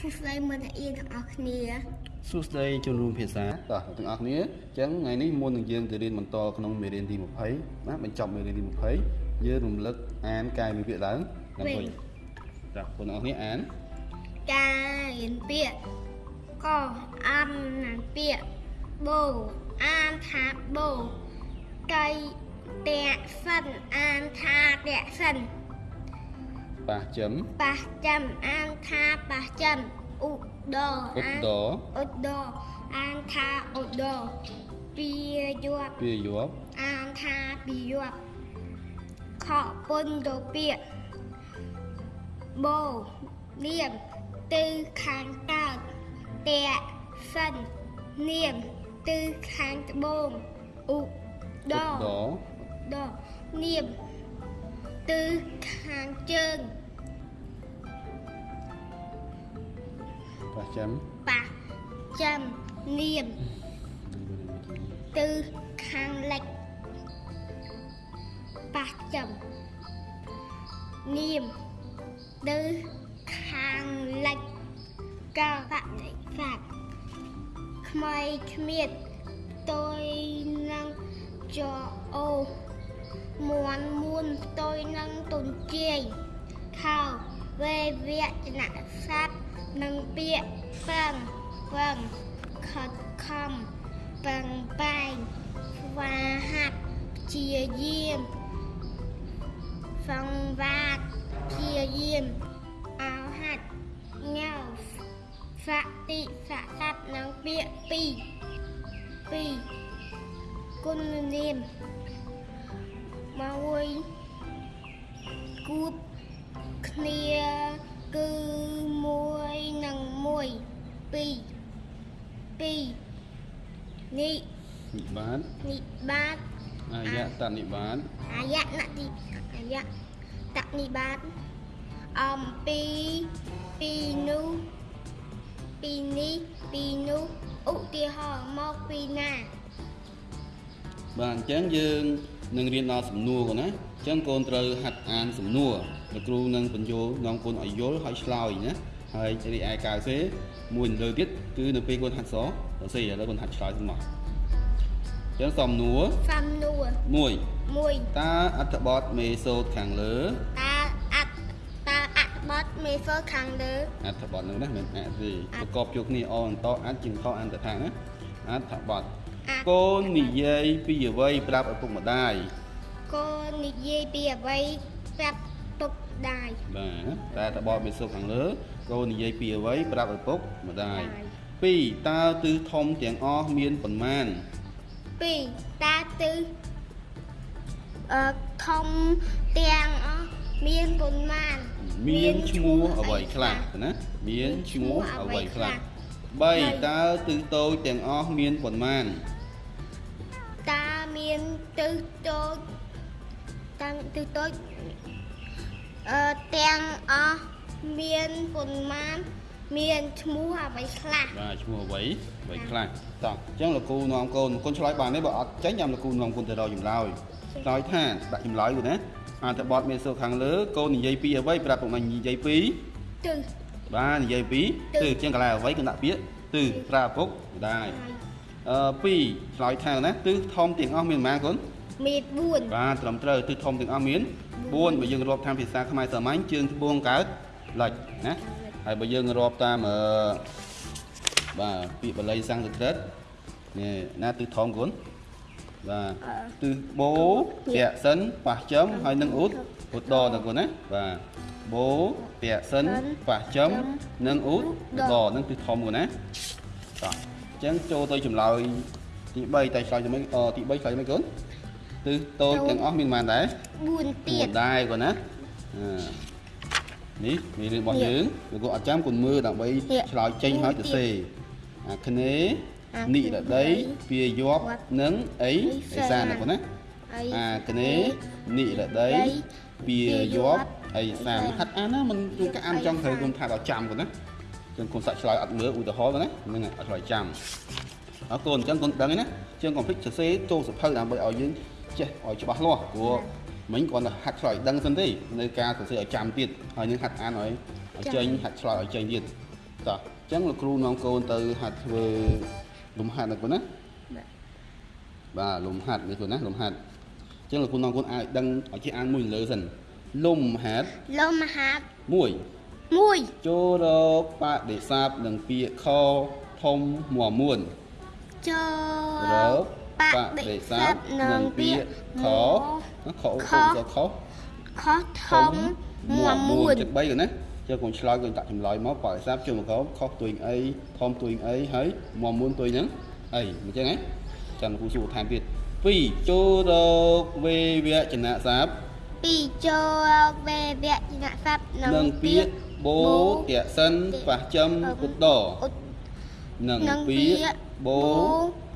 សួស្តីមិត្តអ្នករៀនទាំងអស់គ្នាសួស្តីជនរួមភាសាតោះទាំងអស់គ្នាអញ្ចឹងថ្ងៃនេះមុននឹងយើងទៅរៀនបន្តក្នុងមេរៀនទី20ណាបញ្ចប់មេរៀនទី20យើងរំលឹកអានកែវិភាគឡើងឡើងវិញចាបងប្អូនទាំងអស់គ្នាអានការរៀនពាក្យកអានណានពាក្យបូអានថាបូកៃតាក់សិនអានថាតាក់សិន ប៉ះចិមប៉ះចាំអានថាប៉ះចាំឧដឧអានត្តរឧដអានថាឧដពីយប់ពាយប់អានថាពីយប់ខកពុនទៅពាក្យបូនាមទិសខាងកើតតាក់សិននាមទិសខាងត្បូងឧដឧត្តរដនាមទិសខាងជើង ប៉ះចិមប៉ះចាំនាមទិសខាងលិចប៉ះចាំនាមទិសខាងលិចកបតិស័កខ្មៃគ្មៀតផ្ទុយនឹងចអូមន់មួនផ្ទុយនឹងទុនជាយខោវេវៈចនៈស័ព្ទ និងពាក្យពឹងពឹងខិតខំពឹងបែងស្វាហាត់ព្យាយាមសង្វាតព្យាយាមអោហាត់ញ៉ៅសតិសស័ព្ទនិងពាក្យពីរពីរគុណនាមមកមួយគូបគ្នា គឺមួយនិងមួយពីរពីរនេះនិបាតនិបាតអាយតនិបាតអាយៈនតិអាយៈតនិបាតអំពីពីនោះពីនេះពីនោះឧទាហរណ៍មកពីណាបាទអញ្ចឹងយើងនឹងរៀនដល់សំណួរកូនណាអញ្ចឹងកូនត្រូវហាត់អានសំណួរលោកគ្រូនឹងបញ្យល់នាំកូនឲ្យយល់ហើយឆ្លើយណាហើយរីឯកាវសេមួយលើទៀតគឺនៅពេលកូនហាត់សរសេរឥឡូវកូនហាត់ឆ្លើយទាំងអស់អញ្ចឹងសំណួរសំណួរ1 1តើអត្ថបទមេសូតខាងលើតើអត្តតើអត្ថបទមេហ្វឺខាងលើអត្ថបទហ្នឹងណាមិនអទេប្រកបជួបគ្នាអអន្តអាចជាងខអន្តថាណាអត្ថបទអត្ថកូននិយាយពីអ្វីប្រាប់ឪពុកម្ដាយ កូននិយាយពីអ្វីប្រាប់ពុកដាយបាទតែអត្ថបទមេសូតខាងលើកូននិយាយពីអ្វីប្រាប់ឪពុកម្ដាយដាយ2តើទិសធំទាំងអស់មានប៉ុន្មាន2តាទិសអឺធំទាំងអស់មានប៉ុន្មានមានឈ្មោះអ្វីខ្លះណាមានឈ្មោះអ្វីខ្លះ3តើទិសតូចទាំងអស់មានប៉ុន្មានតាមានទិសតូច តាំងទិសតូចអឺទាំងអស់មានប៉ុន្មានមានឈ្មោះអ្វីខ្លះបាទឈ្មោះអ្វីអ្វីខ្លះតោះអញ្ចឹងលោកគ្រូនាំកូនកូនឆ្លើយបានទេបើអត់ចេញចាំលោកគ្រូនាំកូនទៅរកចម្លើយឆ្លើយថាដាក់ចម្លើយគូណាអត្ថបទមេសូខាងលើកូននិយាយពីអ្វីប្រាប់ពុកម៉ែនិយាយពីទិសបាទនិយាយពីទិសទិសអញ្ចឹងកន្លែងអ្វីគឺដាក់ពាក្យទិសប្រាប់ពុកម្ដាយអឺ2ឆ្លើយថាណាទិសធំទាំងអស់មានប៉ុន្មានកូន មាន4បាទត្រឹមត្រូវទិសធំទាំងអស់មាន4បើយើងរាប់តាមភាសាខ្មែរសាមញ្ញជើងត្បូងកើតលិចណាហើយបើយើងរាប់តាមអឺបាទពាក្យបាលីសំស្ក្រឹតនេះណាទិសធំកូនបាទទិសបូពាក់សិនប៉ះចំហើយនឹងឧតឧត្តរតើកូនណាបាទបូពាក់សិនប៉ះចំនិងឧតឧត្តរនឹងទិសធំកូនណាតោះអញ្ចឹងចូលទៅចម្លើយទី3តែឆ្លើយទៅមិនអទី3ឆ្លើយទៅមិនកូន ទិសតូចទាំងអស់មានប៉ុន្មានដែរ4ទៀត4ដែរគាត់ណាអឺនេះមានរឿងរបស់យើងលោកគ្រូអត់ចាំគុណមើលដើម្បីទៀតឆ្លើយចេញហើយទៅសេអាគ្នេអានិគ្នេរដីពាយប់និងអីអីអេសានណាគាត់ណាហើយអាគ្នេនិរដីពាយប់អីសានហាត់អានណាមិនជួនកាលអានចង់ត្រូវគុំថាដល់ចាំគាត់ណាចឹងគុំសាក់ឆ្លើយអត់មើលឧទាហរណ៍គាត់ណាហ្នឹងហើយអត់ឆ្លើយចាំអរគុណអញ្ចឹងគុំដឹងហើយណាចឹងកុំភ្លេចសរសេរចូលសភៅដើម្បីឲ្យយើង ចេះឲ្យច្បាស់លាស់ព្រោះមិញគ្រាន់តែហាត់ឆ្លើយដឹងសិនទេនៅការសរសេរឲ្យចាំទៀតហើយនឹងហាត់អានឲ្យឲ្យចេញហាត់ឆ្លើយឲ្យចេញទៀតតោះអញ្ចឹងលោកគ្រូនាំកូនទៅហាត់ធ្វើលំហាត់ណាកូនណាបាទបាទលំហាត់នេះកូនណាលំហាត់អញ្ចឹងលោកគ្រូនាំកូនឲ្យដឹងឲ្យចេះអានមួយលើសិនលំហាត់លំហាត់មួយមួយចូលរកបដិសាបនឹងពាក្យខធំមួមួនចររក បបដិដិសាសាបបនឹងនឹងពាពាក្ក្យយខខខខខខខខធំមួមួនចិត្ត3កូនណាចុះកូនឆ្លើយកូនដាក់ចម្លើយមកបរិសាបជុំមកខខទួយអីធំទួយអីហើយមួមួនទួយហ្នឹងអីអញ្ចឹងហ៎ចាំគ្រូសួរថែមទៀត2ចូលរកវេវចនៈសាបពីចូលវេវៈចនៈស័ព្ទនឹងពាក្យបូតៈសិនប៉ះចំឧត្តរឧត្តនឹងនឹងពាក្យ បូ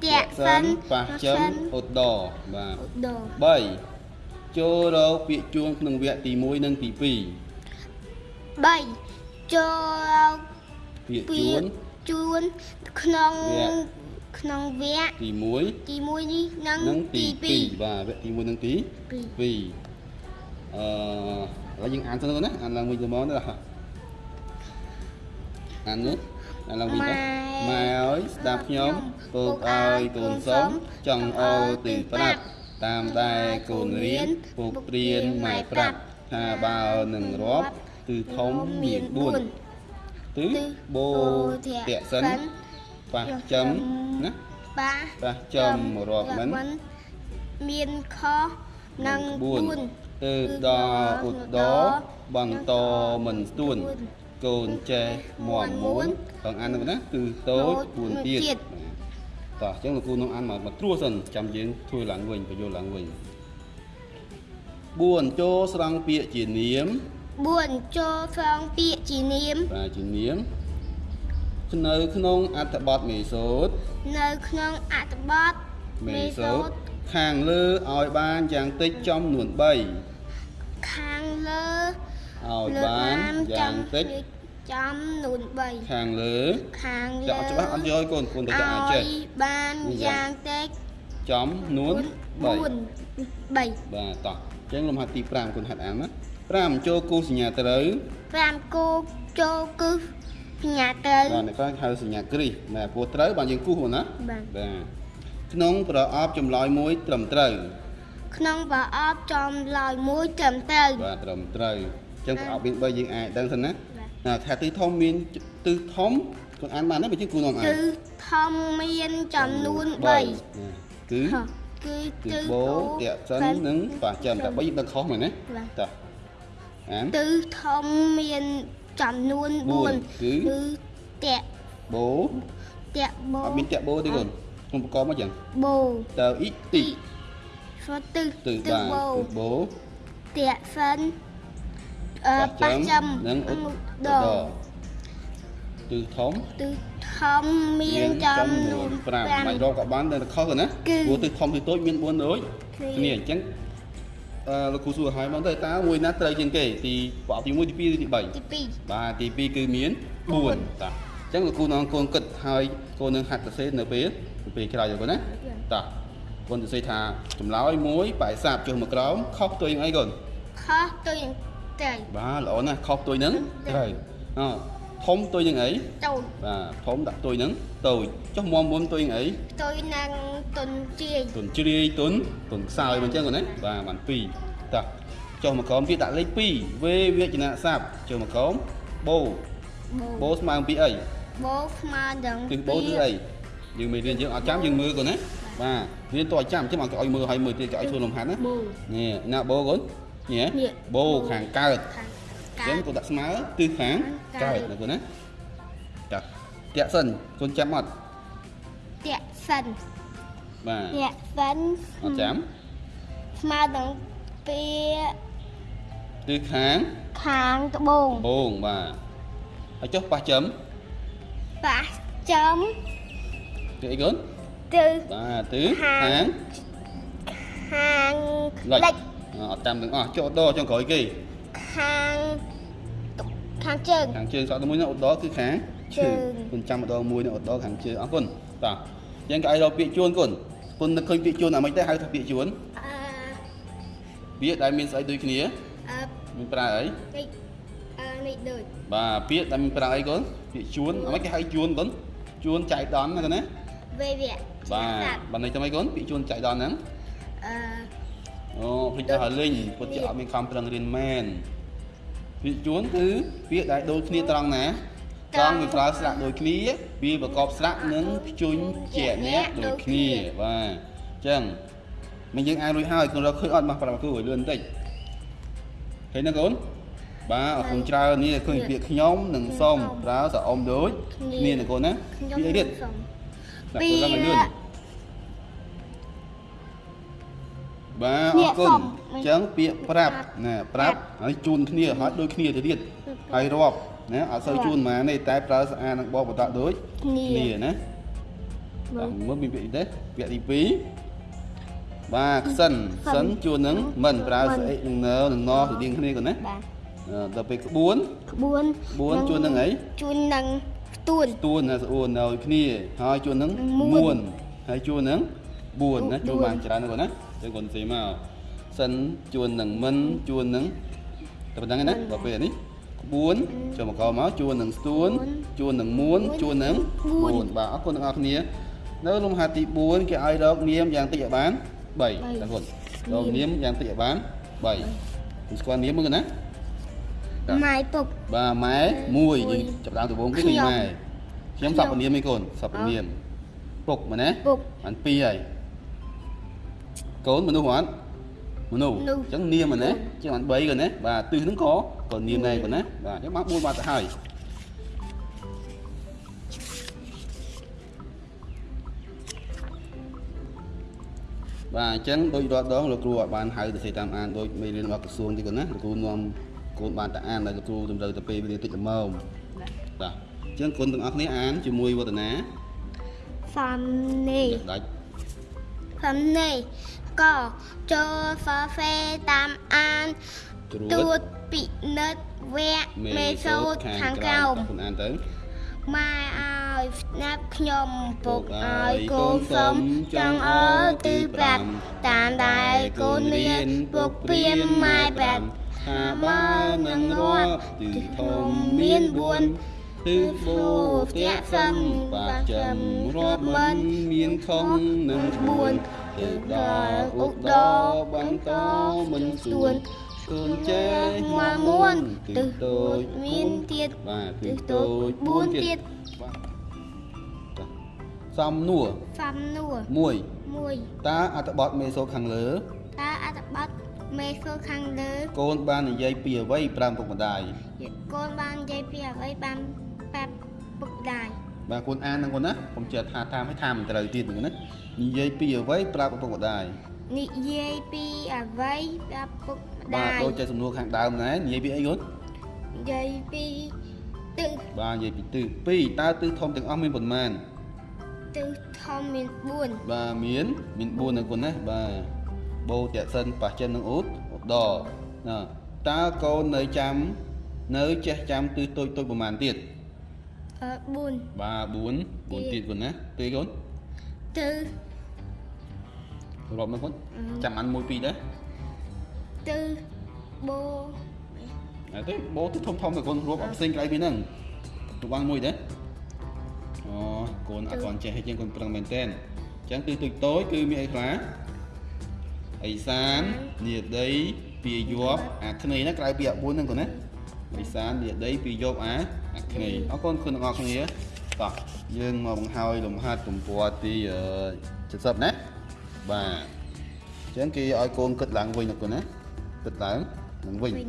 តៈសិនប៉ះចំឧត្តរបាទឧត្តរ3ចូលរកពាក្យជួងក្នុងវគ្គទី1និងទី2 3ចូលពាក្យពីជួនជួនក្នុងវគ្គក្នុងវគ្គទី1ទី1នេះនិងនិងទីទី2 2បាទវគ្គទី1និងទី2 2អឺឥឡូវយើងអានទៅណាអានឡើងវិញទៅមកណាអាននេះ អានឡើងវិញទៅម៉ែអើយស្ដាប់ខ្ញុំពុកអើយកូនសុំចង់អោទីប្រាប់តាមដែលកូនរៀនពុកព្រៀនម៉ែប្រាប់ថាបើនឹងរាប់គឺធំមាន4គឺបូតៈសិនប៉ះចំណាបាប៉ះចំរាប់មិនមានខនិង4ទើបដល់ឧត្តរបន្តមិនស្ទួន កូនចេះមមមួនបងអានហ្នឹងណាគឺតូច4ទៀតតោះអញ្ចឹងលោកគ្រូនឹងអានមកមកត្រួសសិនចាំយើងធ្វើឡើងវិញបញ្យល់ឡើងវិញ4ចូលស្រង់ពាក្យជានាម4ចូលស្រង់ពាក្យជានាមបាទជានាមនៅក្នុងអត្ថបទមេសូតនៅក្នុងអត្ថបទមេសូតខាងលើឲ្យបានយ៉ាងតិចចំនួន3ខាងលើ ឲ្យលើបានយ៉ាងតិចចំនួនខាងលើ3ខាងចាលើក់ច្បាស់អត់យកឲ្យកូនកូនទៅចាក់អាចចេះឲ្យបានយ៉ាងតិចចំនួន3 3បាទតោះអញ្ចឹងលំហាត់ទី5គុណហាត់អានណា5ចូលគូសញ្ញាត្រូវ5គូចូលគឺសញ្ញាត្រូវបាទនេះក៏ហៅសញ្ញាគ្រីសណាព្រោះត្រូវបានយើងគូសហ្នឹងណាបាទបាទក្នុងប្រអប់ចម្លើយមួយត្រឹមត្រូវក្នុងប្រអប់ចំឡើយមួយត្រឹមត្រូវបាទត្រឹមត្រូវអញ្ចឹងប្រអប់មាន3យើងអាចដឹងសិនណាបាទណាថាទិសធំមានទិសធំគុណអានបានទេបើជាងគូនាំអានគឺធំមានចំនួន3ណាគឺហ៎គឺគឺទិសបូតៈសិននិងប៉ះចាំតែ3យើងដឹងខុសមែនទេបាទតោះអានទិសធំមានចំនួនបួន4គឺគឺតៈបូតៈបូអត់មានតាក់បូទេគុណខ្ញុំប្រកបមកចឹងបូតើអ៊ីទីស្វទិសទិសទិសបាទបូទិសបូតៈសិនអឺ ប៉ះប៉ះចំចំនិងឧឧត្តត្តររទិសធំទិសធំមានចំនួន5បាច់រកក៏បានតែខុសទៅណាគឺព្រោះទិសធំទិសតូចមាន4ដូចគឺគ្នាអញ្ចឹងអឺលោកគ្រូសួរឲ្យមកទៅតើមួយណាត្រូវជាងគេទីប្រអប់ទី1ទី2ឬទី3ទី2បាទទី2គឺមានបួន4តាអញ្ចឹងលោកគ្រូនាំកូនគិតហើយកូននឹងហាត់សរសេរនៅពេលនៅពេលក្រោយទៅកូនណាតាកូនសរសេរថាចម្លើយមួយបែកសាបចុះមកក្រោមខុសទៅយ៉ាងអីកូនខុសទៅយ៉ាង ត្រូវបាទល្អណាស់ខុសទុយហ្នឹងត្រូវត្រូវអធំទុយនឹងអីតូចបាទធំដាក់ទុយហ្នឹងតូចចុះមមមុនទុយនឹងអីទៅនឹងតុនជាយទុនជ្រាយទុនទុនខ្សោយមកអញ្ចឹងកូនណាបាទបាន2តោះចុះមកក្រោមទៀតដាក់លេខ2វេវចនៈស័ព្ទចុះមកក្រោមបូបូបូស្មើនឹងពីអីបូស្មើនឹងទិសបូគឺអីយើងមិនរៀនយើងអត់ចាំយើងមើលកូនណាបាទរៀនតើអត់ចាំចាំឲ្យឲ្យមើលឲ្យមើលទៀតក៏ឲ្យធ្វើលំហាត់ណាបូនេះណាបូកូន នេះនេះបូខាងកើតខាអងញ្ចឹងគាត់ដាក់ស្មើគឺខាងខាកើងតកើតណាកូនណាចាតាក់សិនកូនចាំអត់តាក់សិនបាទតាក់សិនអត់ចាំស្មើនឹងពីគឺខាងខាងត្បូងបងបាទហើយចុះប៉ះចំប៉ះចំគឺអីកូនទៅបាទគឺខាខាងងខាងលិចលិច អត់ចាំទាំងអស់ចុះដចុងក្រោយគេខាងតុខាងជើងខាងជើងសក់ទៅមួយនោះឧត្តរគឺខាងជើងគុណចាំម្ដងមួយនោះឧត្តរខាងជើងអរគុណតោះអញ្ចឹងក៏ឲ្យរកពាក្យជួនគុណគុណនឹកឃើញពាក្យជួនអាមិនទេហៅថាពាក្យជួនអឺពាក្យដែលមានស្អីដូចគ្នាអឺមានប្រើអីនេះអឺនេះដូចបបាទពាក្យដែលមានប្រើអីកូនពាក្យជួនអ្វីគេហៅជួនកូនជួនចៃដន្យណាកូនណាវេវៈបាទបើនេះទៅអីកូនពាក្យជួនចៃដន្យហ្នឹង អឺអូភ្លេចដល់ហើយលេងពុតជាអត់មានខំប្រឹងរៀនមែនពាក្យជួនគឺពាក្យដែលដូចគ្នាត្រង់ណាត្រង់វាប្រើស្រៈដូចគ្នាវាប្រកបស្រៈនិងភ្ជុញជាអ្នកដូចគ្នាបាទអញ្ចឹងមិនយើងអានរួចហើយកូនរកឃើញអត់មកប្រាប់គ្រូឲ្យលឿនបន្តិចឃើញណាកូនបាទអរគុណច្រើននេះឃើញពាក្យខ្ញុំនិងសុំប្រើសអមដូចគ្នាណាកូនណាខ្ញុំពាក្យអីទៀតសុំដាក់កូនរកឲ្យលឿន បាទអពារក្យគុសុណំអញ្ចឹងពាក្យប្រាប់ណាប្រាប់ហើយជូនគ្នាហើយដូចគ្នាទៅទៀតហើយរាប់ណាអត់សូវជូនហ្មងទេតែប្រើស្អាតនឹងបបបន្តដូចគ្នាគ្នាណាបាទមើលមានពាក្យអីទេពាក្យទី2បាទខ្សិនខ្សិនជួននឹងមិនប្រើស្អិចនឹងនៅនឹងណស្តៀងគ្នាគាត់ណាបាទអឺដល់ពេលក្បួនក្បួនក្បួនជួននឹងអីជួននឹងផ្ទួនស្ទួនណាស្អួននៅគ្នាហើយជួននឹងមួនមួនហើយជួននឹង4ណាបួនជួនបានច្រើនណាគាត់ណា ចឹងគាត់ស៊ីមកសិនជួននឹងមិនជួននឹងតែប៉ុណ្្នឹងឯណាដល់ពេលនេះក្បួនចូលមកកមកជួននឹងស្ទួនជួននឹងមួនជួននឹង4បាទអរគុណទាំងអស់គ្នានៅលំហាត់ទី4គេឲ្យរកនាមយ៉ាងតិចឲ្យបាន3តែគាត់រកនាមយ៉ាងតិចឲ្យបាន3គឺស្គាល់នាមមើលណាបាទម៉ាយពុកបាទម៉ែមួយយើងចាប់ដើមដំបូងគឺខ្ញុំម៉ែខ្ញុំសពនាមឯងកូនសពនាមពុកមែនណាពុកបានពីរហើយ កូនមនុស្សអត់មនុស្សមនុស្សអញ្ចឹងនាមមែនណាជាងបាន3កូនណាបាទទិសហ្នឹងក៏ក៏នាមដែរកូនណាបាទអញ្ចឹងបាន4បាត់ទៅហើយបាទអញ្ចឹងដូចរាល់ដងលោកគ្រូអត់បានហៅទៅសេតាមអានដូចមេរៀនរបស់ក្រសួងទេកូនណាលោកគ្រូនាំកូនបានតែអានតែលោកគ្រូតម្រូវទៅពេលវេលាតិចល្មមបាទអញ្ចឹងកូនទាំងអស់គ្នាអានជាមួយវឌ្ឍនាហ្វាំនេះដាច់ហ្វាំនេះ ក៏ចូលហ្វាហ្វេតាមអានត្រួទួតតពិនិត្យវគ្គមេសូតខាងក្រោមកូនអានទៅម៉ែឲ្យស្ដាប់ខ្ញុំពុកឲ្យកូនសុំចង់អើទីប្រាប់តាមដែលកូនរៀនពុកព្រាមម៉ែប្រាប់ថាបើនឹងរាប់ទិសធំមាន4ទិសបូផ្ទះសឹងបាក់ចំរាប់មិនមានខុសនឹង4 ទិសដល់ឧត្តរបន្តមិនសួនកូនចេះមកមួនទិសតូចមានទៀតបាទទិទិសសតូតូចច4 4ទៀទៀតតសំនួរហ្វាំនួរ1 1តើអត្ថបទមេសូតខាងលើតើអត្ថបទមេសូតខាងលើកូនបាននិយាយពីអ្វីប្រាំពុកម្ដាយកូនបាននិយាយពីអ្វីបានប្រាប់ពុកម្ដាយ បាទកូនអានហ្នឹងកូនណាខ្ញុំជឿថាតាមឲ្យថាមិនត្រូវទៀតហ្នឹងណានិយាយពីអ្វីប្រាប់ឪពុកម្ដាយនិយាយពីអ្វីប្រាប់ពុកម្បាទដាយដូចជាសំណួរខាងដើមដែរនិយាយពីអីកូននិយាយពីទិសបាទនិយាយពីទិស2តើទិសធំទាំងអស់មានប៉ុន្មានទិសធំមាន4បាទមានមាន4ណាកូនណាបាទបូតៈសិនប៉ះចិននិងអ៊ូតឧត្តរណាតើកូននៅចាំនៅចេះចាំទិសតូចតូចប្រហែលទៀត អឺ4បាទ4 4ទៀតកូនណាទេកូនទិសរាប់មើលកូនអឺចាំអាន1 2ដែរទិសបូអត់ទេបោទៅធំធំទៅកូនរាប់អត់ផ្សេងក្រៅពីហ្នឹងទៅបានមួយទេអូកូនអត់ទាន់ចេះឲ្យជាងកូនប្រឹងមែនតើអញ្ចឹងគឺទូចតូចគឺមានអីខ្លះអេសាននិយាដីពីយប់អាគ្នេយ៍ណាក្រៅពីអា4ហ្នឹងកូនណា អេសាននិយាដីពីយប់អាអាគ្នេយ៍អរគុណគុណទាំងអស់គ្នាតោះយើងមកបង្ហើយលំហាត់ទំព័រទីអឺ70ណាបាទអញ្ចឹងគេឲ្យកូនគិតឡើងវិញណាកូនណាគិតឡើងនឹងវិញវិញ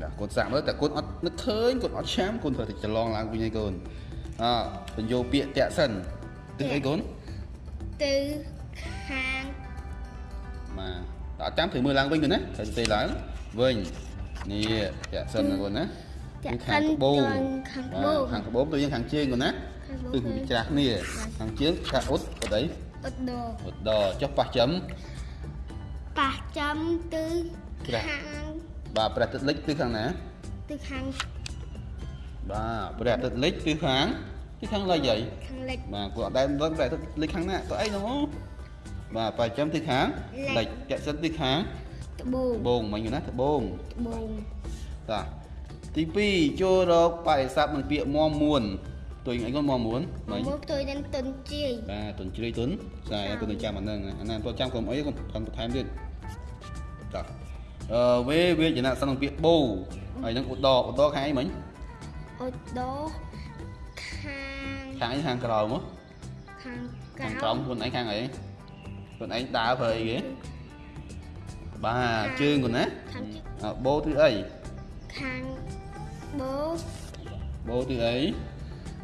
បាទកូនសាក់មើលតែកូនអត់នឹកឃើញកូនអត់ឆាំកូនត្រូវតែច្រឡងឡើងវិញឲ្យកូនអបញ្យោពាក្យតាក់សិនទិសអីកូនទិសខាងបាទតើអត់ចាំត្រូវមើលឡើងវិញកូនណាត្រូវទៅឡើងវិញ នេះតាក់សិនណាកូនណាតាក់គឺខាងក្បូងខាងក្បូងបាទខាងក្បូងទៅយើងខាងជើងកូនណាខាងក្បូងទិសវាច្រាស់គ្នាខាងជើងខាងអ៊ុតអត់អីឧត្តរអ៊ុតដល់ចុះប៉ះចំប៉ះចំទិសច្រាស់ខាងបាទព្រះទឹកលិចទិសខាងណាទិសខាងបាទព្រះទឹកលិចទិសខាងទិសខាងលិចអីខាងលិចបាទគាត់អត់ដែលដឹងតែលេខខាងណាក៏អីហ្នឹងបាទបើចាំទីខាងលិលេចខចាក់សិនទីខាង ត្បូងត្បូងមិញណាត្បូងត្បូងតាទី2ចូលរកបរិស័ព្ទនឹងពាក្យមមួនទុយអីគាត់មមួនមិញមកទៅនឹងទុនជាយបាទទុនជ្រៃទុនស្អាយគាត់នឹងចាំអាហ្នឹងអាហ្នឹងគាត់ចាំកុំអីគាត់គាត់បន្ថែមទៀតតោះអឺវេវេចនៈសិននឹងពាក្យបូហើយនឹងឧត្តរឧត្តរខាងអីមិញអូដោខាងខាងអីខាងក្រោមហ៎ខាងខាងក្រក្រោោមមខ្លួនឯងខាងអីខ្លួនឯងដើរប្រើអីគេ បាទជើងគាត់ណាខាងជើងអ่าបូគឺអីខាងបូបូគឺអី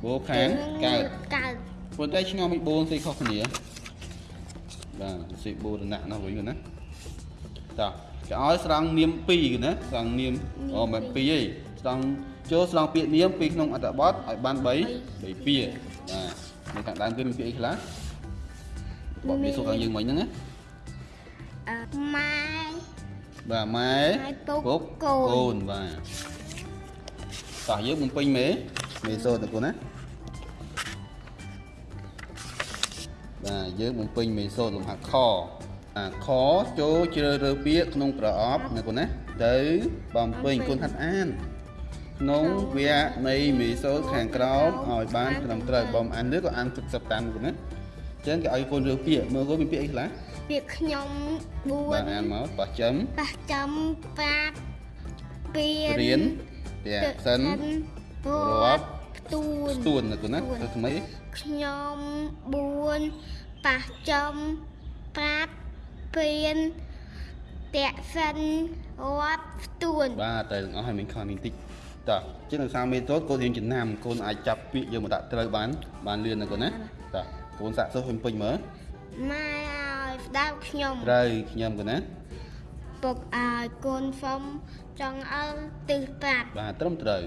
បូខាងកើតកើតប៉ុន្តែឆ្ងល់មិនបូនស្អីខុសគ្នាបាទសិបូរណៈនោះវិញគាត់ណាតោះគេឲ្យស្រង់នាម2គាត់ណាស្រង់នាមអូមិន2ទេស្រង់ចូលស្រង់ពាក្យនាមពីក្នុងអត្ថបទឲ្យបាន3 3ពាក្យបាទនៅខាងដើមគឺមានពាក្យអីខ្លះបបពីសុខខាងយើងមិញហ្នឹងណាអឺ ម៉ែបាទម៉ែម៉ែពុកពុកកូនកូនបាទតោះយើងបំពេញមេមេសូត្រទៅគុណណាបាទយើងបំពេញមេសូត្រលំហាត់ខអាខចូលជ្រើសរើសពាក្យក្នុងប្រអប់ណាគុណណាទៅបំពេញគុណហាត់អានក្នុងវគ្គនៃមេសូត្រខាងក្រោមឲ្យបានត្រឹមត្រូវបំអានលើក៏អានទឹកសឹកតាមគុណណា អញ្ចឹងគេឲ្យកូនរើសពាក្យមើលកូនមានពាក្យអីខ្លះពាក្យខ្ញុំបាទ4អានមកបោះចំប៉ះចំប្រាប់ពៀនរៀនពាក្យសិនរាប់ផ្ទួនស្ទួនណាគុណណាទៅថ្មីខ្ញុំ4ប៉ះចំប្រាប់ពៀនតាក់សិនរាប់ផ្ទួនបាទតែទាំងអស់ឲ្យមានខននេះតិចតោះជាងនៅសាមេតូតកូនរៀនចំណាំកូនអាចចាប់ពាក្យយកមកដាក់ត្រូវបានបានលឿនណាកូនណាតោះ កូនសាក់សុសពេញពេញមើលម៉ែឲ្យស្ដាប់ខ្ញុំត្រូវខ្ញុំកូនណាពុកឲ្យកូនសុំចង់អើទិសប្រាប់បាទត្រឹមត្រូវ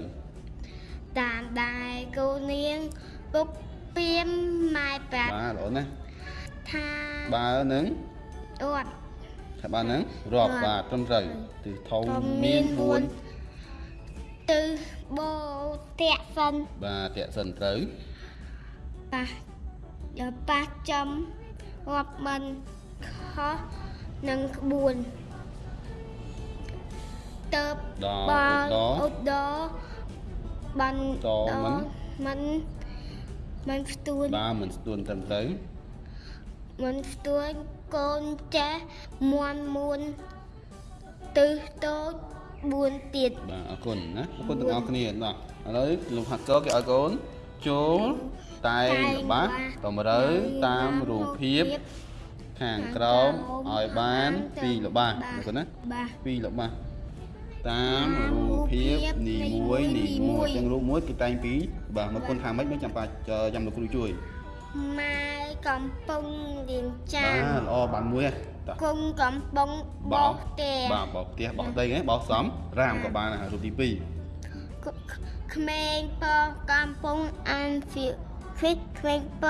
តាមដែរកូននាងពុកពៀមម៉ែប្រាប់បាទល្អណាស់ថាបើនឹងអត់ថាបើនឹងរាប់រាប់បាទត្រឹមត្រូវទិសធំធំមាមានន4ទិសបូតាក់សិន4បាទតាក់សិនត្រូវប៉ះ ដល់ប៉ះចំរាប់មិនខុសនឹងក្បួនទៅដល់បាឧនត្តរឧត្តរបានតមិនមិនមិនផ្ទួនបាទមិនស្ទួនត្រឹមត្រូវមិនផ្ទួនកូនចាស់មន់មួនទិសតូច4ទៀតបាទអរគុណណាអរគុណទាំងអស់គ្នាណោះឥឡូវលោកហាត់កោគេឲ្យកូនចូល តែងល្បះតម្រូវតាមរូបភាពខាងក្រោមឲ្យបានពីរល្បះណាកូនណាបាទពីរល្បះតាមរូបភាពនីមួយនីមួយអញ្ចឹងរូបមួយគឺតែងពីរបាទមកគុណថាម៉េចមិនចាំបាច់ចាំលោកគ្រូជួយម៉ែកំពុងរៀនចាបាទនល្អបានមួយហ៎តោះគុំកំពុងបោកទេបាទបោកផ្ទះបោកដីហ្នឹងបោកសំរាមក៏បានដែររូបទី2ក្មេងពកំពុងអានសៀវ គិតក្មេងព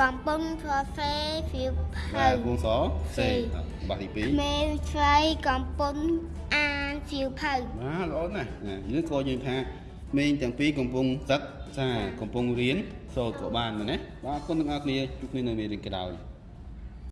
កំពុងសរសេរសៀវភៅបាទគូសសេបាទទីក្មេងស្រីកំពុងអានសៀវភៅ2បាទល្អណាស់ណាយើងក៏យើងថាមេងទាំងពីរកំពុងសិក្សាកំពុងរៀនសូត្រក៏បានមែនទេបាទអរគុណទាំងអស់គ្នាជួបគ្នានៅមេរៀនក្រោយ